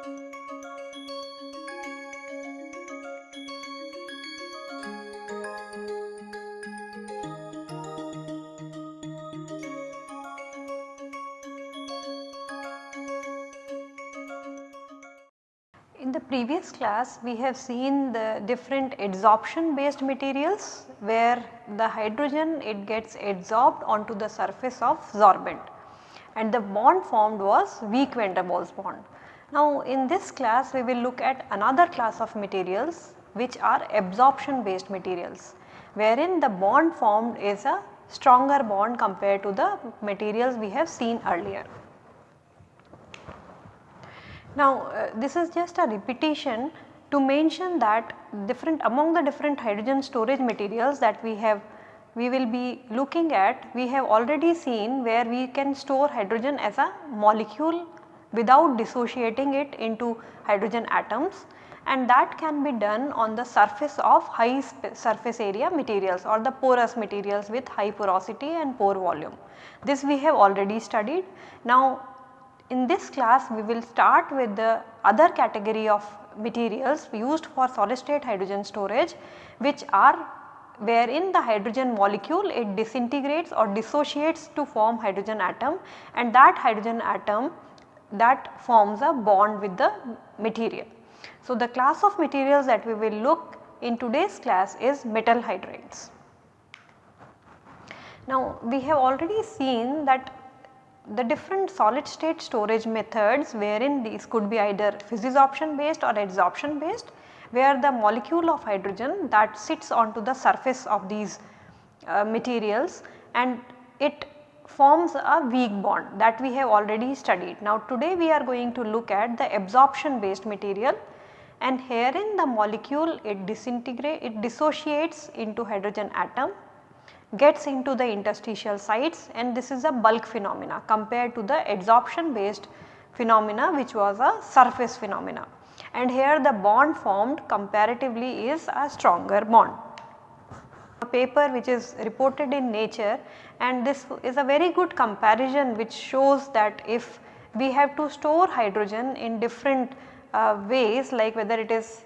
In the previous class we have seen the different adsorption based materials where the hydrogen it gets adsorbed onto the surface of sorbent and the bond formed was weak van der Waals bond. Now in this class we will look at another class of materials which are absorption based materials wherein the bond formed is a stronger bond compared to the materials we have seen earlier. Now uh, this is just a repetition to mention that different among the different hydrogen storage materials that we have we will be looking at we have already seen where we can store hydrogen as a molecule without dissociating it into hydrogen atoms and that can be done on the surface of high surface area materials or the porous materials with high porosity and pore volume. This we have already studied. Now in this class we will start with the other category of materials used for solid state hydrogen storage which are wherein the hydrogen molecule it disintegrates or dissociates to form hydrogen atom and that hydrogen atom that forms a bond with the material. So, the class of materials that we will look in today's class is metal hydrides. Now, we have already seen that the different solid state storage methods wherein these could be either physisorption based or adsorption based where the molecule of hydrogen that sits onto the surface of these uh, materials and it forms a weak bond that we have already studied. Now today we are going to look at the absorption based material and herein the molecule it disintegrate it dissociates into hydrogen atom gets into the interstitial sites and this is a bulk phenomena compared to the adsorption based phenomena which was a surface phenomena and here the bond formed comparatively is a stronger bond. A paper which is reported in nature and this is a very good comparison which shows that if we have to store hydrogen in different uh, ways like whether it is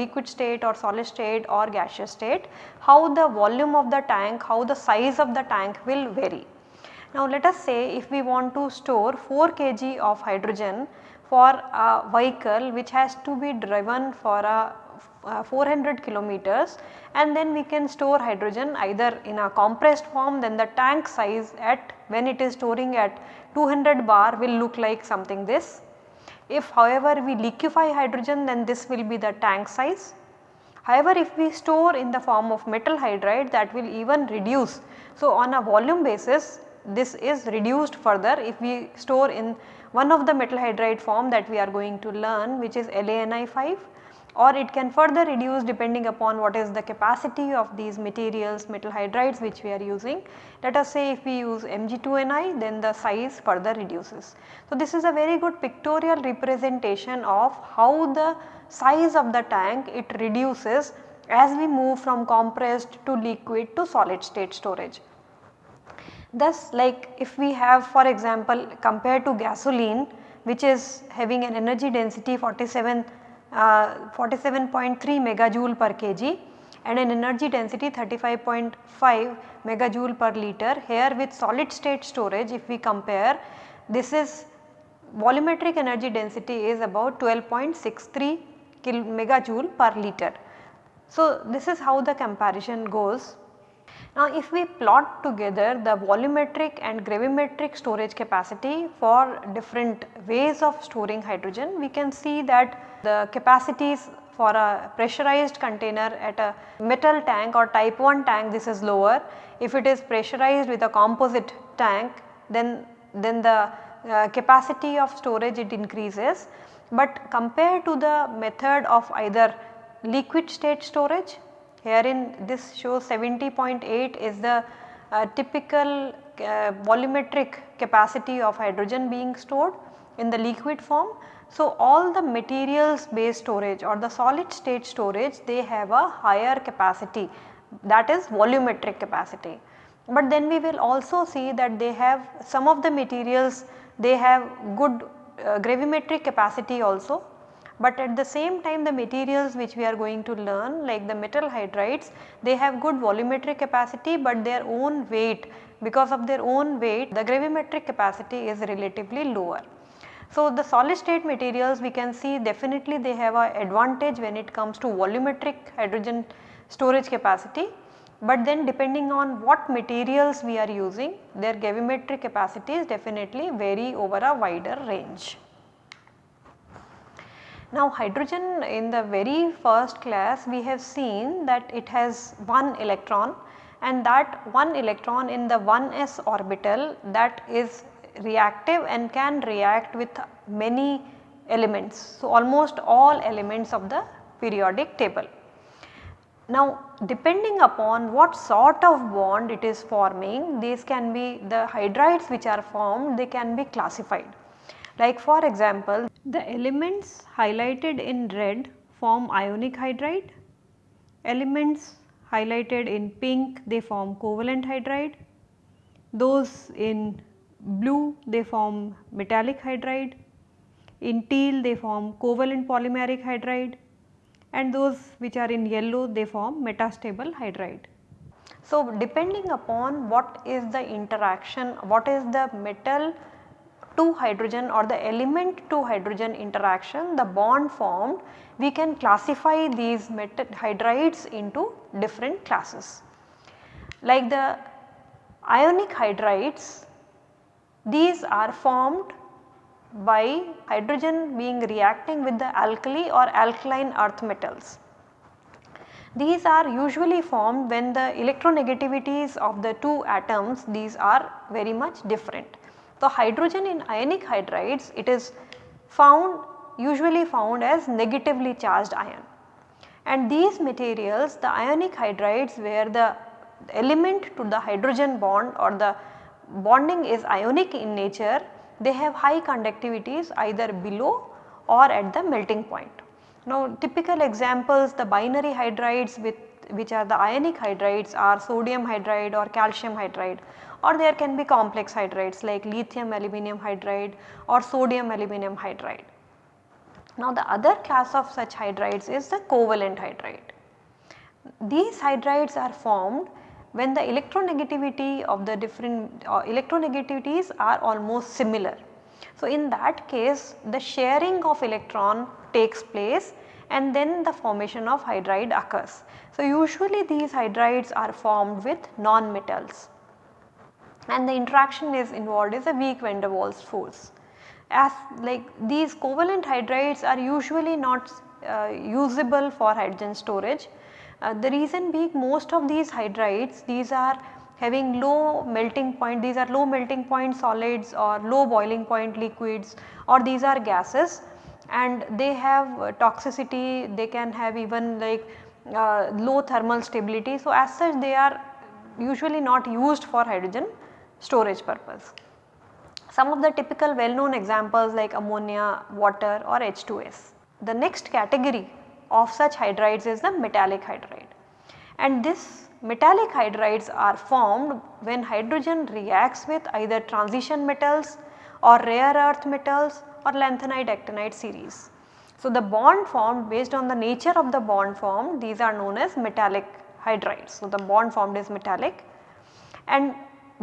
liquid state or solid state or gaseous state, how the volume of the tank, how the size of the tank will vary. Now let us say if we want to store 4 kg of hydrogen for a vehicle which has to be driven for a uh, 400 kilometers and then we can store hydrogen either in a compressed form then the tank size at when it is storing at 200 bar will look like something this if however we liquefy hydrogen then this will be the tank size. However, if we store in the form of metal hydride that will even reduce. So, on a volume basis this is reduced further if we store in one of the metal hydride form that we are going to learn which is LaNi5 or it can further reduce depending upon what is the capacity of these materials metal hydrides which we are using. Let us say if we use Mg2Ni then the size further reduces. So, this is a very good pictorial representation of how the size of the tank it reduces as we move from compressed to liquid to solid state storage. Thus like if we have for example compared to gasoline which is having an energy density 47 uh, 47.3 megajoule per kg and an energy density 35.5 megajoule per liter. Here with solid state storage if we compare this is volumetric energy density is about 12.63 megajoule per liter. So, this is how the comparison goes. Now, if we plot together the volumetric and gravimetric storage capacity for different ways of storing hydrogen, we can see that the capacities for a pressurized container at a metal tank or type 1 tank this is lower. If it is pressurized with a composite tank then, then the uh, capacity of storage it increases. But compared to the method of either liquid state storage herein this shows 70.8 is the uh, typical uh, volumetric capacity of hydrogen being stored in the liquid form. So, all the materials based storage or the solid state storage they have a higher capacity. That is volumetric capacity. But then we will also see that they have some of the materials they have good uh, gravimetric capacity also but at the same time the materials which we are going to learn like the metal hydrides they have good volumetric capacity but their own weight because of their own weight the gravimetric capacity is relatively lower. So, the solid state materials we can see definitely they have a advantage when it comes to volumetric hydrogen storage capacity, but then depending on what materials we are using their gravimetric capacities definitely vary over a wider range. Now hydrogen in the very first class we have seen that it has one electron and that one electron in the 1s orbital that is reactive and can react with many elements. So, almost all elements of the periodic table. Now depending upon what sort of bond it is forming these can be the hydrides which are formed they can be classified. Like for example the elements highlighted in red form ionic hydride, elements highlighted in pink they form covalent hydride, those in blue they form metallic hydride, in teal they form covalent polymeric hydride. And those which are in yellow they form metastable hydride. So, depending upon what is the interaction, what is the metal to hydrogen or the element to hydrogen interaction, the bond formed, we can classify these hydrides into different classes. Like the ionic hydrides these are formed by hydrogen being reacting with the alkali or alkaline earth metals. These are usually formed when the electronegativities of the two atoms these are very much different. So, hydrogen in ionic hydrides it is found usually found as negatively charged ion and these materials the ionic hydrides where the element to the hydrogen bond or the bonding is ionic in nature, they have high conductivities either below or at the melting point. Now typical examples the binary hydrides with which are the ionic hydrides are sodium hydride or calcium hydride or there can be complex hydrides like lithium aluminum hydride or sodium aluminum hydride. Now the other class of such hydrides is the covalent hydride. These hydrides are formed when the electronegativity of the different uh, electronegativities are almost similar. So, in that case the sharing of electron takes place and then the formation of hydride occurs. So, usually these hydrides are formed with non-metals and the interaction is involved is a weak van der Waals force. As like these covalent hydrides are usually not uh, usable for hydrogen storage uh, the reason being most of these hydrides these are having low melting point these are low melting point solids or low boiling point liquids or these are gases and they have uh, toxicity they can have even like uh, low thermal stability. So, as such they are usually not used for hydrogen storage purpose. Some of the typical well known examples like ammonia, water or H2S. The next category of such hydrides is the metallic hydride. And this metallic hydrides are formed when hydrogen reacts with either transition metals or rare earth metals or lanthanide actinide series. So, the bond formed based on the nature of the bond formed these are known as metallic hydrides. So, the bond formed is metallic and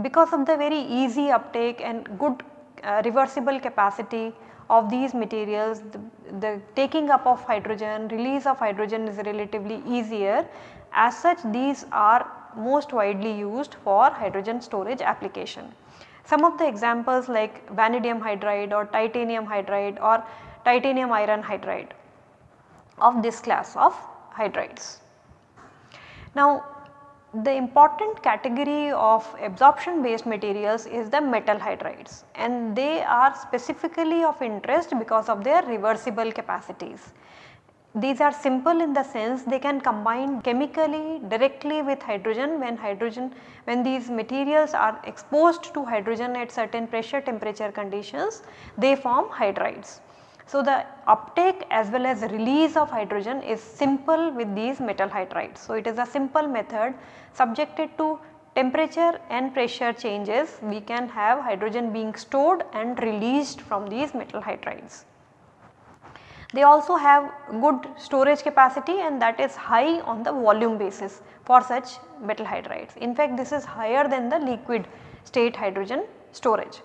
because of the very easy uptake and good uh, reversible capacity of these materials the, the, taking up of hydrogen, release of hydrogen is relatively easier as such these are most widely used for hydrogen storage application. Some of the examples like vanadium hydride or titanium hydride or titanium iron hydride of this class of hydrides. Now the important category of absorption based materials is the metal hydrides and they are specifically of interest because of their reversible capacities. These are simple in the sense they can combine chemically directly with hydrogen when hydrogen when these materials are exposed to hydrogen at certain pressure temperature conditions they form hydrides. So, the uptake as well as release of hydrogen is simple with these metal hydrides. So, it is a simple method subjected to temperature and pressure changes we can have hydrogen being stored and released from these metal hydrides. They also have good storage capacity and that is high on the volume basis for such metal hydrides. In fact, this is higher than the liquid state hydrogen storage.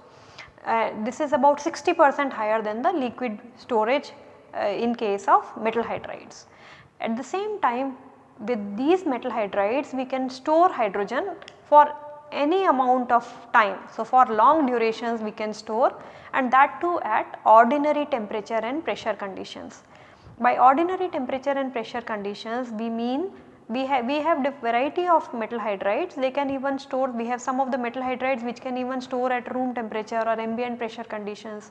Uh, this is about 60 percent higher than the liquid storage uh, in case of metal hydrides. At the same time with these metal hydrides we can store hydrogen for any amount of time. So, for long durations we can store and that too at ordinary temperature and pressure conditions. By ordinary temperature and pressure conditions we mean we have we have variety of metal hydrides they can even store we have some of the metal hydrides which can even store at room temperature or ambient pressure conditions.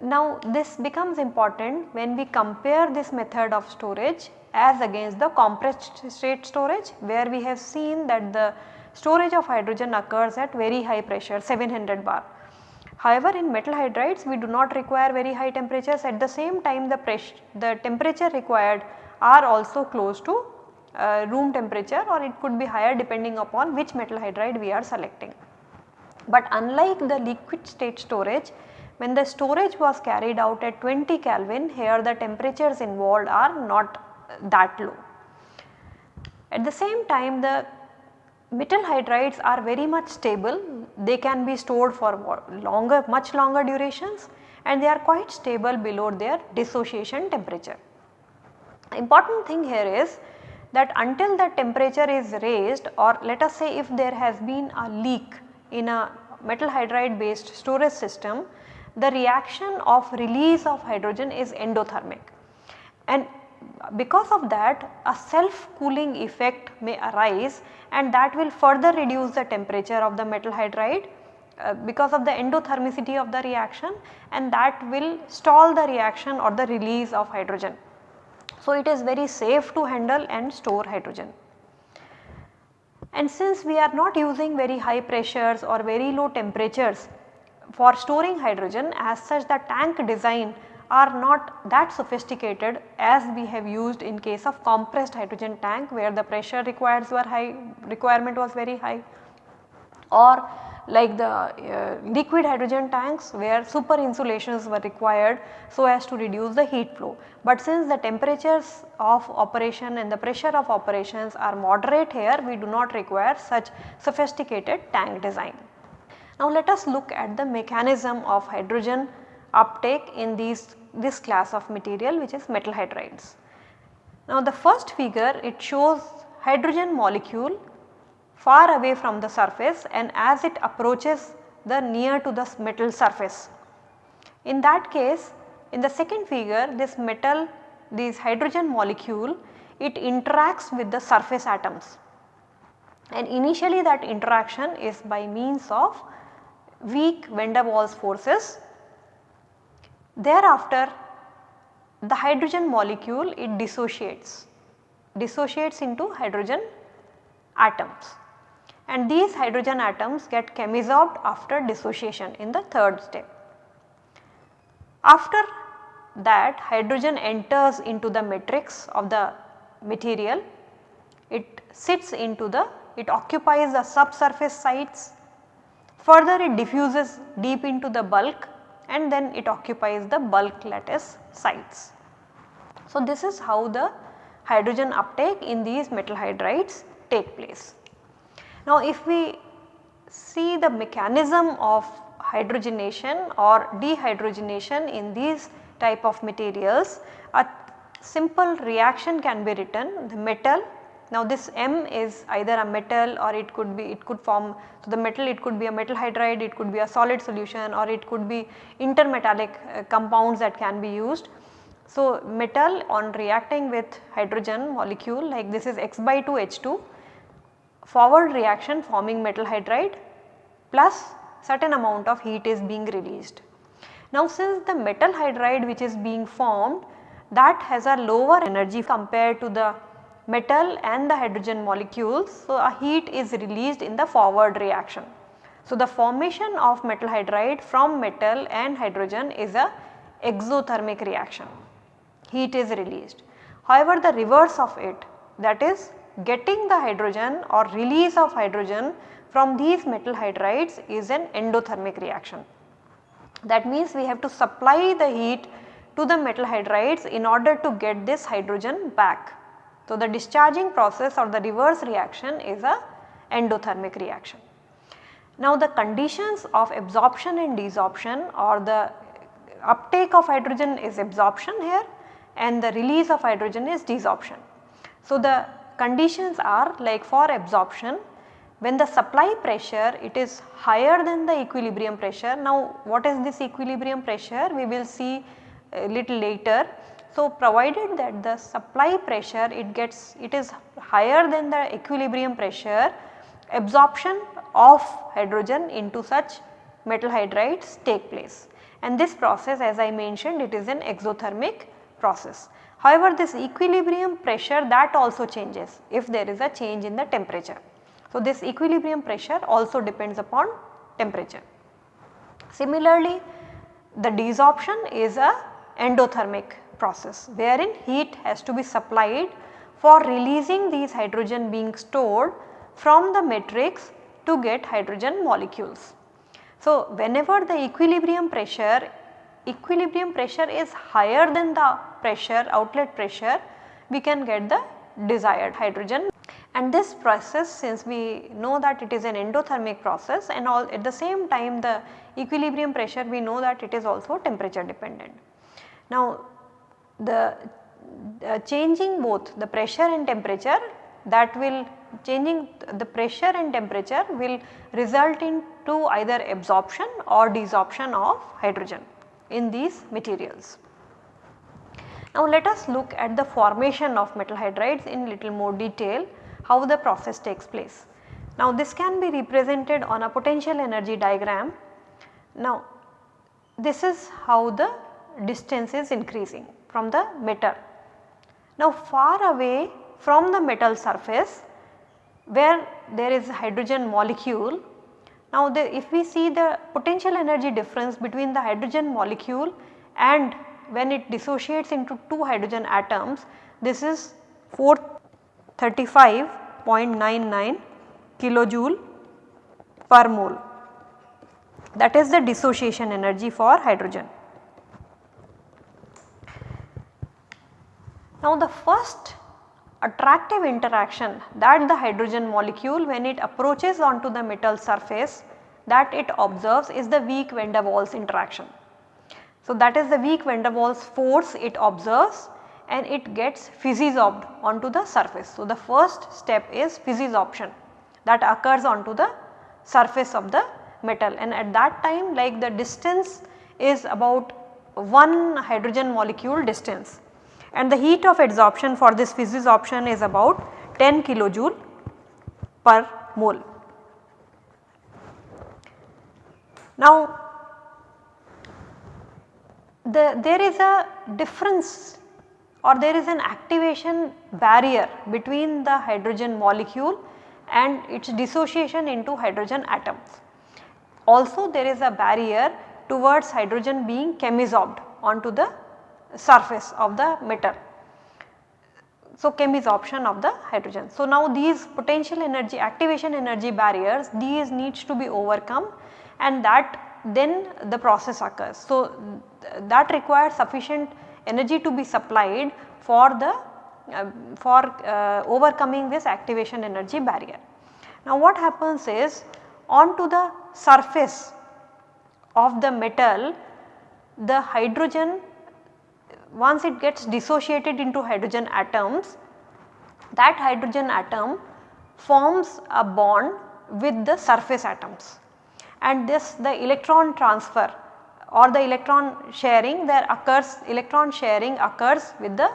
Now this becomes important when we compare this method of storage as against the compressed state storage where we have seen that the storage of hydrogen occurs at very high pressure 700 bar. However, in metal hydrides we do not require very high temperatures at the same time the pressure the temperature required are also close to uh, room temperature or it could be higher depending upon which metal hydride we are selecting. But unlike the liquid state storage when the storage was carried out at 20 Kelvin here the temperatures involved are not that low. At the same time the metal hydrides are very much stable, they can be stored for longer much longer durations and they are quite stable below their dissociation temperature. Important thing here is that until the temperature is raised or let us say if there has been a leak in a metal hydride based storage system, the reaction of release of hydrogen is endothermic and because of that a self cooling effect may arise and that will further reduce the temperature of the metal hydride uh, because of the endothermicity of the reaction and that will stall the reaction or the release of hydrogen. So, it is very safe to handle and store hydrogen. And since we are not using very high pressures or very low temperatures for storing hydrogen as such the tank design are not that sophisticated as we have used in case of compressed hydrogen tank where the pressure requires were high requirement was very high or like the uh, liquid hydrogen tanks where super insulations were required so as to reduce the heat flow. But since the temperatures of operation and the pressure of operations are moderate here we do not require such sophisticated tank design. Now let us look at the mechanism of hydrogen uptake in these this class of material which is metal hydrides. Now the first figure it shows hydrogen molecule far away from the surface and as it approaches the near to the metal surface. In that case in the second figure this metal this hydrogen molecule it interacts with the surface atoms. And initially that interaction is by means of weak van der Waals forces. Thereafter the hydrogen molecule it dissociates, dissociates into hydrogen atoms and these hydrogen atoms get chemisorbed after dissociation in the third step. After that hydrogen enters into the matrix of the material, it sits into the, it occupies the subsurface sites, further it diffuses deep into the bulk and then it occupies the bulk lattice sites. So, this is how the hydrogen uptake in these metal hydrides take place. Now, if we see the mechanism of hydrogenation or dehydrogenation in these type of materials, a simple reaction can be written the metal now this M is either a metal or it could be it could form so the metal it could be a metal hydride it could be a solid solution or it could be intermetallic uh, compounds that can be used. So metal on reacting with hydrogen molecule like this is X by 2 H2 forward reaction forming metal hydride plus certain amount of heat is being released. Now since the metal hydride which is being formed that has a lower energy compared to the metal and the hydrogen molecules. So, a heat is released in the forward reaction. So, the formation of metal hydride from metal and hydrogen is a exothermic reaction, heat is released. However, the reverse of it that is getting the hydrogen or release of hydrogen from these metal hydrides is an endothermic reaction. That means we have to supply the heat to the metal hydrides in order to get this hydrogen back. So, the discharging process or the reverse reaction is a endothermic reaction. Now, the conditions of absorption and desorption or the uptake of hydrogen is absorption here and the release of hydrogen is desorption. So, the conditions are like for absorption when the supply pressure it is higher than the equilibrium pressure. Now, what is this equilibrium pressure we will see a little later. So, provided that the supply pressure it gets it is higher than the equilibrium pressure absorption of hydrogen into such metal hydrides take place and this process as I mentioned it is an exothermic process. However, this equilibrium pressure that also changes if there is a change in the temperature. So, this equilibrium pressure also depends upon temperature. Similarly, the desorption is a endothermic process wherein heat has to be supplied for releasing these hydrogen being stored from the matrix to get hydrogen molecules. So, whenever the equilibrium pressure, equilibrium pressure is higher than the pressure outlet pressure, we can get the desired hydrogen and this process since we know that it is an endothermic process and all at the same time the equilibrium pressure we know that it is also temperature dependent. Now the uh, changing both the pressure and temperature that will changing the pressure and temperature will result into either absorption or desorption of hydrogen in these materials. Now let us look at the formation of metal hydrides in little more detail how the process takes place. Now this can be represented on a potential energy diagram. Now this is how the distance is increasing from the metal. Now far away from the metal surface where there is a hydrogen molecule. Now the, if we see the potential energy difference between the hydrogen molecule and when it dissociates into 2 hydrogen atoms this is 435.99 kilojoule per mole that is the dissociation energy for hydrogen. Now the first attractive interaction that the hydrogen molecule when it approaches onto the metal surface that it observes is the weak van der Waals interaction. So, that is the weak van der Waals force it observes and it gets physisorbed onto the surface. So, the first step is physisorption that occurs onto the surface of the metal and at that time like the distance is about one hydrogen molecule distance and the heat of adsorption for this physisorption is about 10 kilojoule per mole. Now the, there is a difference or there is an activation barrier between the hydrogen molecule and its dissociation into hydrogen atoms. Also there is a barrier towards hydrogen being chemisorbed onto the surface of the metal. So, chemisorption of the hydrogen. So, now these potential energy activation energy barriers these needs to be overcome and that then the process occurs. So, th that requires sufficient energy to be supplied for the uh, for uh, overcoming this activation energy barrier. Now what happens is onto the surface of the metal the hydrogen once it gets dissociated into hydrogen atoms, that hydrogen atom forms a bond with the surface atoms and this the electron transfer or the electron sharing there occurs electron sharing occurs with the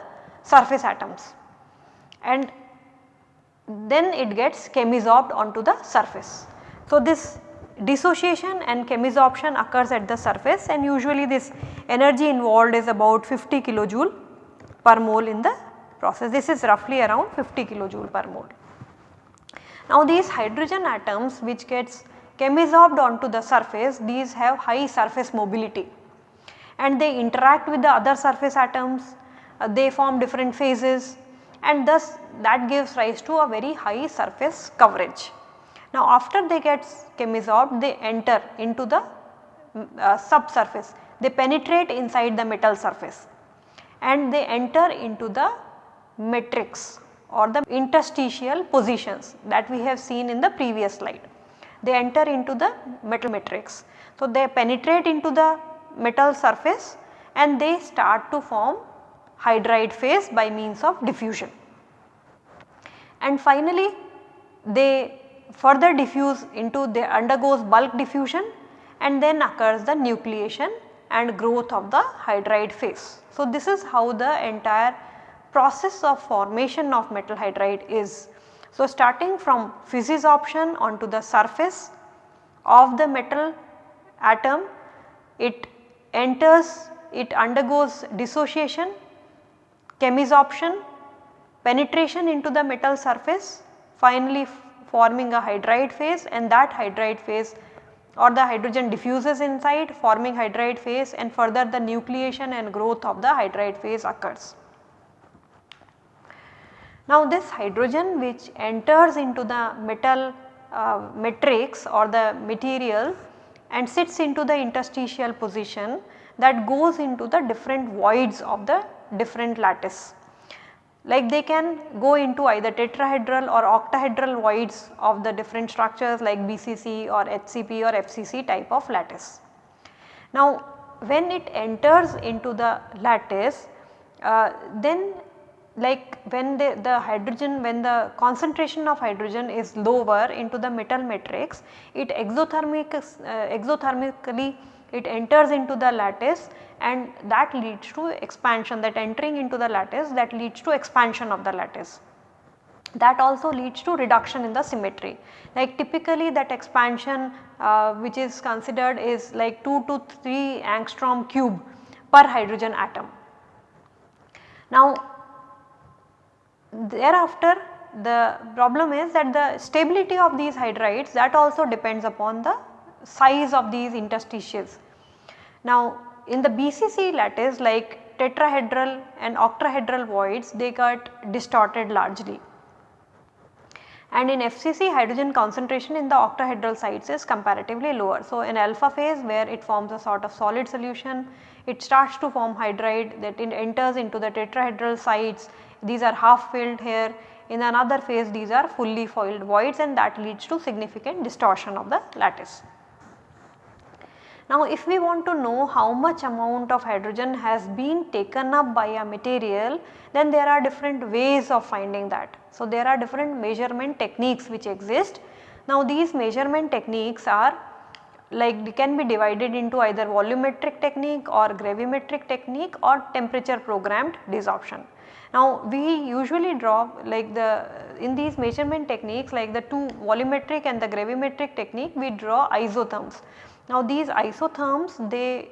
surface atoms and then it gets chemisorbed onto the surface. So, this dissociation and chemisorption occurs at the surface and usually this energy involved is about 50 kilojoule per mole in the process. This is roughly around 50 kilojoule per mole. Now these hydrogen atoms which gets chemisorbed onto the surface. These have high surface mobility. And they interact with the other surface atoms, uh, they form different phases. And thus that gives rise to a very high surface coverage. Now after they get chemisorbed they enter into the uh, subsurface, they penetrate inside the metal surface. And they enter into the matrix or the interstitial positions that we have seen in the previous slide. They enter into the metal matrix. So, they penetrate into the metal surface and they start to form hydride phase by means of diffusion. And finally, they further diffuse into they undergoes bulk diffusion and then occurs the nucleation and growth of the hydride phase. So, this is how the entire process of formation of metal hydride is. So, starting from physisorption onto the surface of the metal atom, it enters, it undergoes dissociation, chemisorption, penetration into the metal surface, finally forming a hydride phase and that hydride phase or the hydrogen diffuses inside forming hydride phase and further the nucleation and growth of the hydride phase occurs. Now this hydrogen which enters into the metal uh, matrix or the material and sits into the interstitial position that goes into the different voids of the different lattice. Like they can go into either tetrahedral or octahedral voids of the different structures like BCC or HCP or FCC type of lattice. Now when it enters into the lattice uh, then like when the, the hydrogen when the concentration of hydrogen is lower into the metal matrix it exothermic uh, exothermically it enters into the lattice and that leads to expansion that entering into the lattice that leads to expansion of the lattice. That also leads to reduction in the symmetry like typically that expansion uh, which is considered is like 2 to 3 angstrom cube per hydrogen atom. Now thereafter the problem is that the stability of these hydrides that also depends upon the size of these interstitials. Now in the BCC lattice like tetrahedral and octahedral voids they got distorted largely. And in FCC hydrogen concentration in the octahedral sites is comparatively lower. So in alpha phase where it forms a sort of solid solution it starts to form hydride that it enters into the tetrahedral sites these are half filled here in another phase these are fully filled voids and that leads to significant distortion of the lattice. Now if we want to know how much amount of hydrogen has been taken up by a material then there are different ways of finding that. So there are different measurement techniques which exist. Now these measurement techniques are like they can be divided into either volumetric technique or gravimetric technique or temperature programmed desorption. Now we usually draw like the in these measurement techniques like the two volumetric and the gravimetric technique we draw isotherms. Now these isotherms they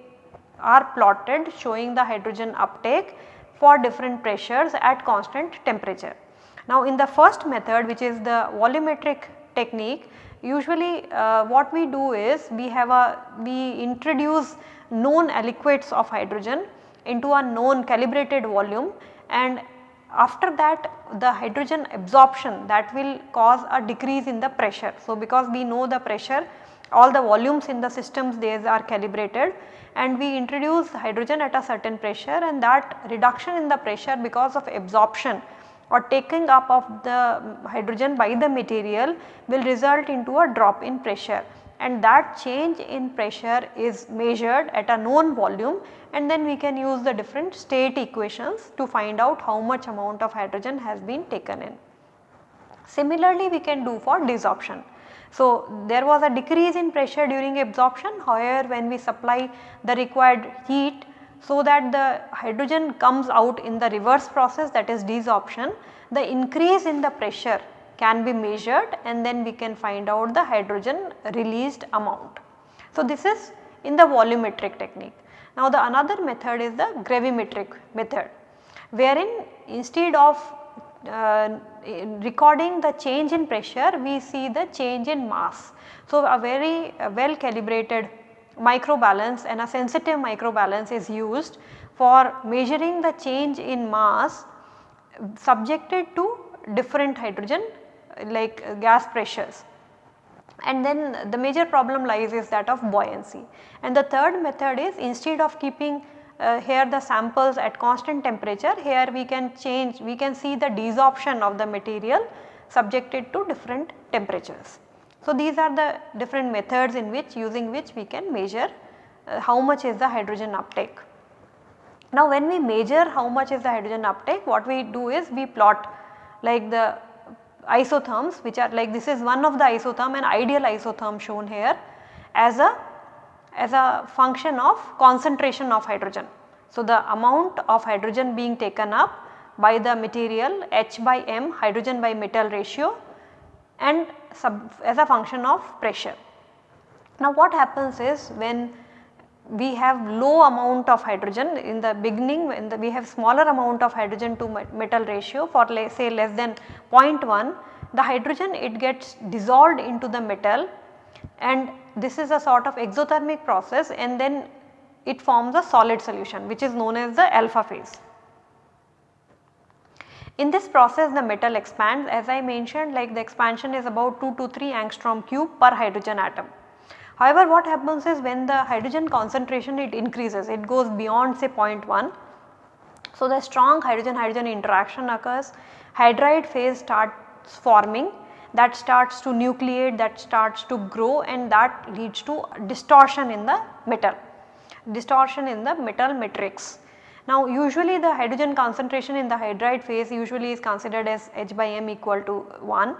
are plotted showing the hydrogen uptake for different pressures at constant temperature. Now in the first method which is the volumetric technique usually uh, what we do is we have a we introduce known aliquots of hydrogen into a known calibrated volume and after that the hydrogen absorption that will cause a decrease in the pressure. So, because we know the pressure all the volumes in the systems these are calibrated and we introduce hydrogen at a certain pressure and that reduction in the pressure because of absorption or taking up of the hydrogen by the material will result into a drop in pressure and that change in pressure is measured at a known volume and then we can use the different state equations to find out how much amount of hydrogen has been taken in. Similarly, we can do for desorption. So, there was a decrease in pressure during absorption however, when we supply the required heat so that the hydrogen comes out in the reverse process that is desorption, the increase in the pressure can be measured and then we can find out the hydrogen released amount. So, this is in the volumetric technique. Now, the another method is the gravimetric method wherein instead of uh, recording the change in pressure we see the change in mass. So, a very uh, well calibrated microbalance and a sensitive microbalance is used for measuring the change in mass subjected to different hydrogen like uh, gas pressures and then the major problem lies is that of buoyancy. And the third method is instead of keeping uh, here the samples at constant temperature here we can change we can see the desorption of the material subjected to different temperatures. So, these are the different methods in which using which we can measure uh, how much is the hydrogen uptake. Now, when we measure how much is the hydrogen uptake what we do is we plot like the isotherms which are like this is one of the isotherm an ideal isotherm shown here as a as a function of concentration of hydrogen. So, the amount of hydrogen being taken up by the material H by M hydrogen by metal ratio and sub, as a function of pressure. Now what happens is when we have low amount of hydrogen in the beginning the, we have smaller amount of hydrogen to metal ratio for say less than 0.1 the hydrogen it gets dissolved into the metal and this is a sort of exothermic process and then it forms a solid solution which is known as the alpha phase. In this process the metal expands as I mentioned like the expansion is about 2 to 3 angstrom cube per hydrogen atom. However, what happens is when the hydrogen concentration it increases it goes beyond say 0.1. So, the strong hydrogen hydrogen interaction occurs hydride phase starts forming that starts to nucleate that starts to grow and that leads to distortion in the metal distortion in the metal matrix. Now usually the hydrogen concentration in the hydride phase usually is considered as H by m equal to 1.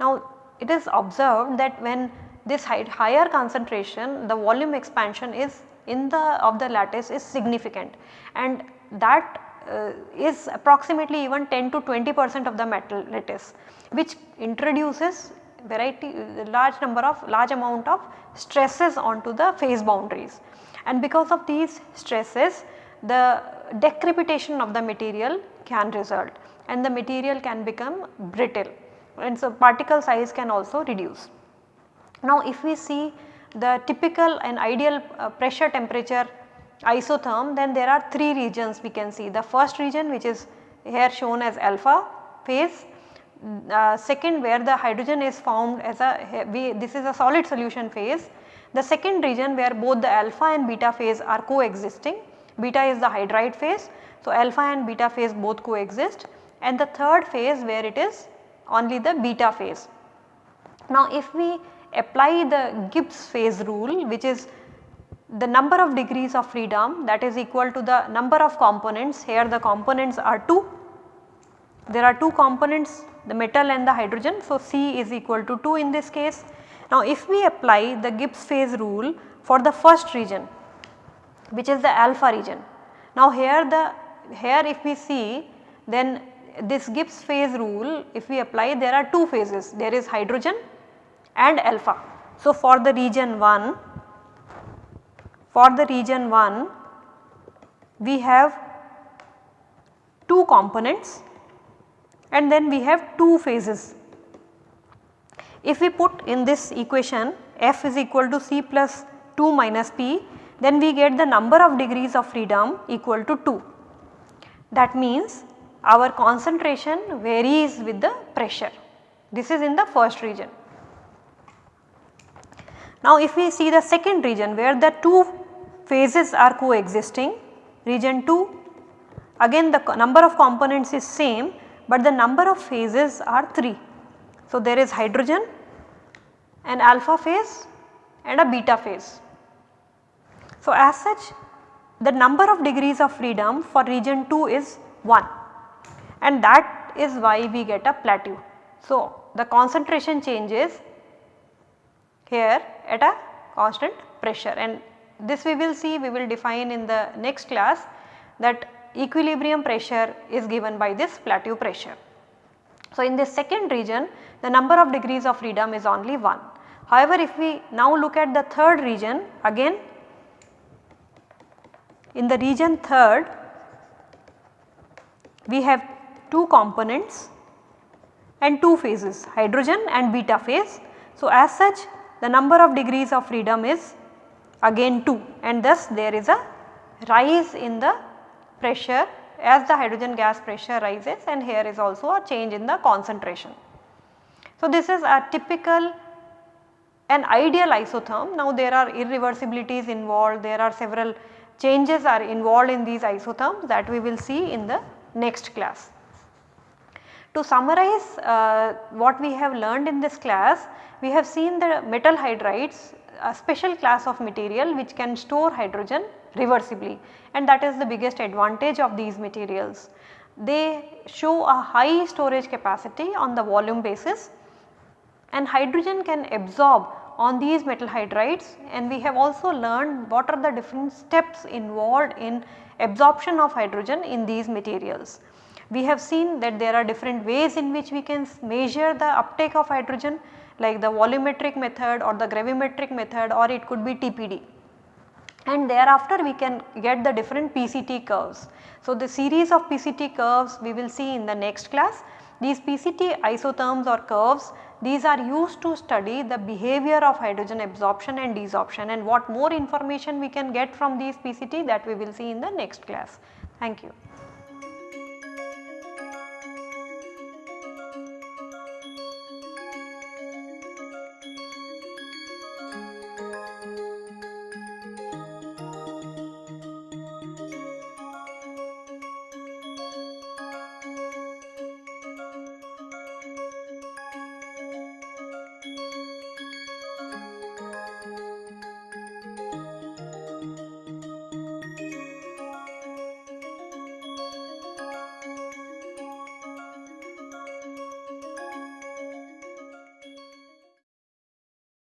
Now it is observed that when this higher concentration the volume expansion is in the of the lattice is significant and that uh, is approximately even 10 to 20 percent of the metal lattice which introduces variety large number of large amount of stresses onto the phase boundaries and because of these stresses the decrepitation of the material can result and the material can become brittle and so particle size can also reduce. Now if we see the typical and ideal uh, pressure temperature isotherm then there are 3 regions we can see. The first region which is here shown as alpha phase, uh, second where the hydrogen is formed as a we, this is a solid solution phase. The second region where both the alpha and beta phase are coexisting, beta is the hydride phase. So, alpha and beta phase both coexist and the third phase where it is only the beta phase. Now if we apply the Gibbs phase rule which is the number of degrees of freedom that is equal to the number of components here the components are 2 there are 2 components the metal and the hydrogen so C is equal to 2 in this case. Now if we apply the Gibbs phase rule for the first region which is the alpha region. Now here the here if we see then this Gibbs phase rule if we apply there are 2 phases there is hydrogen and alpha. So, for the region 1 for the region 1 we have 2 components and then we have 2 phases. If we put in this equation f is equal to c plus 2 minus p then we get the number of degrees of freedom equal to 2. That means our concentration varies with the pressure. This is in the first region. Now if we see the second region where the two phases are coexisting, region 2 again the number of components is same but the number of phases are 3. So there is hydrogen, an alpha phase and a beta phase. So as such the number of degrees of freedom for region 2 is 1 and that is why we get a plateau. So the concentration changes here at a constant pressure and this we will see we will define in the next class that equilibrium pressure is given by this plateau pressure. So, in this second region the number of degrees of freedom is only 1. However, if we now look at the third region again in the region third we have two components and two phases hydrogen and beta phase. So, as such the number of degrees of freedom is again 2 and thus there is a rise in the pressure as the hydrogen gas pressure rises and here is also a change in the concentration. So, this is a typical an ideal isotherm. Now, there are irreversibilities involved, there are several changes are involved in these isotherms that we will see in the next class. To summarize uh, what we have learned in this class, we have seen the metal hydrides a special class of material which can store hydrogen reversibly and that is the biggest advantage of these materials. They show a high storage capacity on the volume basis and hydrogen can absorb on these metal hydrides and we have also learned what are the different steps involved in absorption of hydrogen in these materials. We have seen that there are different ways in which we can measure the uptake of hydrogen like the volumetric method or the gravimetric method or it could be TPD and thereafter we can get the different PCT curves. So, the series of PCT curves we will see in the next class. These PCT isotherms or curves these are used to study the behavior of hydrogen absorption and desorption and what more information we can get from these PCT that we will see in the next class. Thank you.